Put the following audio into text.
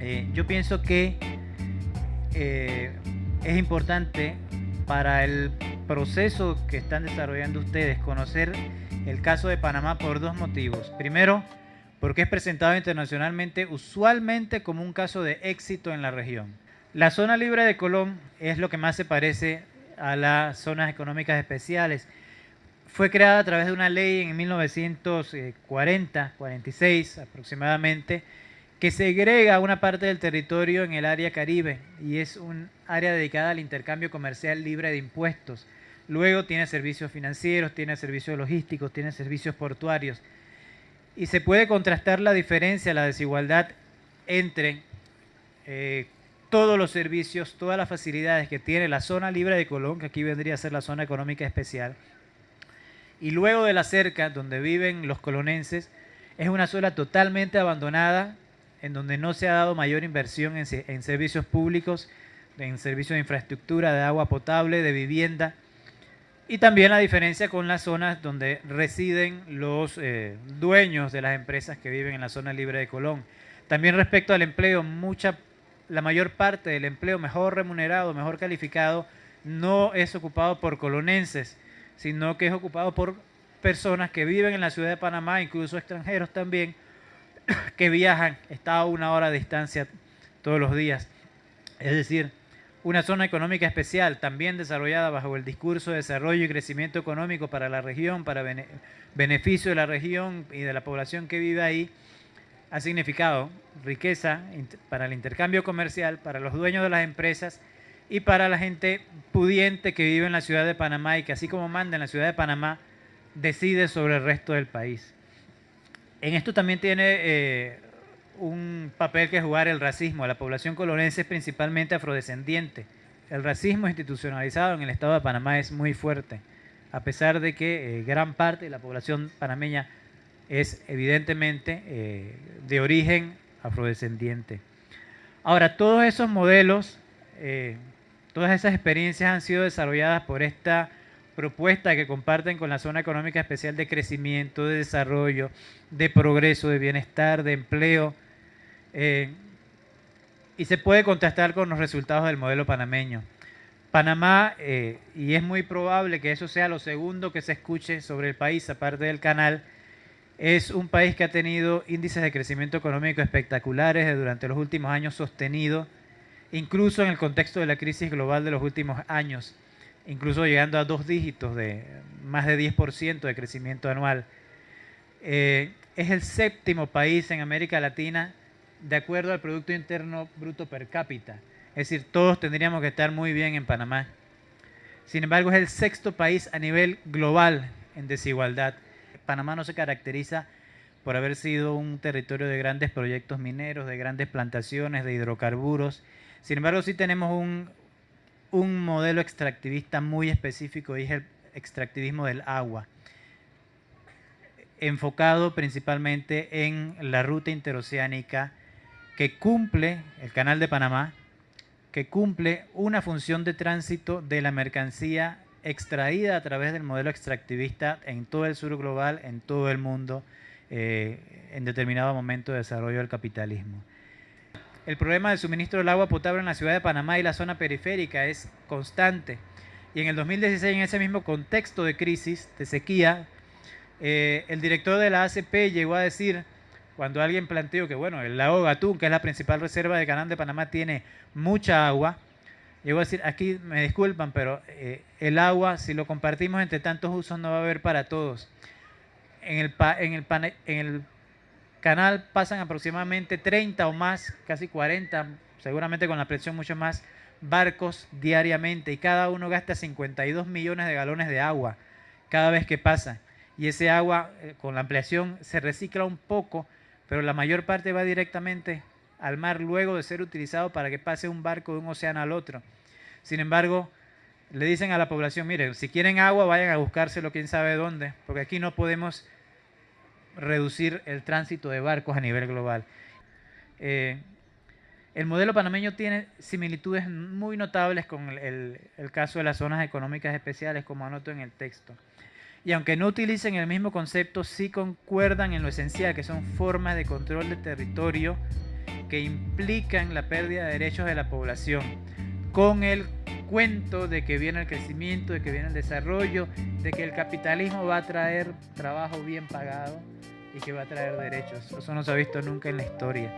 Eh, yo pienso que eh, es importante para el proceso que están desarrollando ustedes conocer el caso de Panamá por dos motivos. Primero, porque es presentado internacionalmente usualmente como un caso de éxito en la región. La zona libre de Colón es lo que más se parece a las zonas económicas especiales. Fue creada a través de una ley en 1940, 46 aproximadamente, que segrega una parte del territorio en el área caribe y es un área dedicada al intercambio comercial libre de impuestos. Luego tiene servicios financieros, tiene servicios logísticos, tiene servicios portuarios. Y se puede contrastar la diferencia, la desigualdad entre eh, todos los servicios, todas las facilidades que tiene la zona libre de Colón, que aquí vendría a ser la zona económica especial, y luego de la cerca, donde viven los colonenses, es una zona totalmente abandonada, en donde no se ha dado mayor inversión en, servicios públicos, en servicios de infraestructura, de agua potable, de vivienda, y también la diferencia con las zonas donde residen los eh, dueños de las empresas que viven en la zona libre de Colón. También respecto al empleo, mucha, la mayor parte del empleo mejor remunerado, mejor calificado, no es ocupado por colonenses, sino que es ocupado por personas que viven en la ciudad de Panamá, incluso extranjeros también, que viajan, está a una hora de distancia todos los días. Es decir, una zona económica especial, también desarrollada bajo el discurso de desarrollo y crecimiento económico para la región, para beneficio de la región y de la población que vive ahí, ha significado riqueza para el intercambio comercial, para los dueños de las empresas y para la gente pudiente que vive en la ciudad de Panamá y que así como manda en la ciudad de Panamá, decide sobre el resto del país. En esto también tiene eh, un papel que jugar el racismo. La población colonense es principalmente afrodescendiente. El racismo institucionalizado en el estado de Panamá es muy fuerte, a pesar de que eh, gran parte de la población panameña es evidentemente eh, de origen afrodescendiente. Ahora, todos esos modelos, todas esas experiencias han sido desarrolladas por esta propuesta que comparten con la zona económica especial de crecimiento, de desarrollo, de progreso, de bienestar, de empleo, eh, y se puede contrastar con los resultados del modelo panameño. Panamá, eh, y es muy probable que eso sea lo segundo que se escuche sobre el país, aparte del canal, es un país que ha tenido índices de crecimiento económico espectaculares durante los últimos años sostenidos, incluso en el contexto de la crisis global de los últimos años, incluso llegando a dos dígitos de más de 10% de crecimiento anual. Eh, es el séptimo país en América Latina de acuerdo al Producto Interno Bruto per cápita. Es decir, todos tendríamos que estar muy bien en Panamá. Sin embargo, es el sexto país a nivel global en desigualdad. Panamá no se caracteriza por haber sido un territorio de grandes proyectos mineros, de grandes plantaciones, de hidrocarburos. Sin embargo, sí tenemos un, un modelo extractivista muy específico y es el extractivismo del agua enfocado principalmente en la ruta interoceánica que cumple, el Canal de Panamá, que cumple una función de tránsito de la mercancía extraída a través del modelo extractivista en todo el sur global, en todo el mundo, eh, en determinado momento de desarrollo del capitalismo. El problema del suministro del agua potable en la ciudad de Panamá y la zona periférica es constante. Y en el 2016, en ese mismo contexto de crisis, de sequía, eh, el director de la ACP llegó a decir cuando alguien planteó que, bueno, el lago Gatún, que es la principal reserva del canal de Panamá, tiene mucha agua, llegó a decir, aquí me disculpan, pero eh, el agua, si lo compartimos entre tantos usos, no va a haber para todos. En el, en canal pasan aproximadamente 30 o más, casi 40, seguramente con la presión mucho más, barcos diariamente y cada uno gasta 52 millones de galones de agua cada vez que pasa. Y ese agua, eh, con la ampliación, se recicla un poco, pero la mayor parte va directamente al mar luego de ser utilizado para que pase un barco de un océano al otro. Sin embargo, le dicen a la población, miren, si quieren agua, vayan a buscárselo quién sabe dónde, porque aquí no podemos reducir el tránsito de barcos a nivel global. Eh, el modelo panameño tiene similitudes muy notables con el, el, el, caso de las zonas económicas especiales, como anoto en el texto. Y aunque no utilicen el mismo concepto, sí concuerdan en lo esencial, que son formas de control de territorio que implican la pérdida de derechos de la población, con el cuento de que viene el crecimiento, de que viene el desarrollo, de que el capitalismo va a traer trabajo bien pagado y que va a traer derechos. Eso no se ha visto nunca en la historia.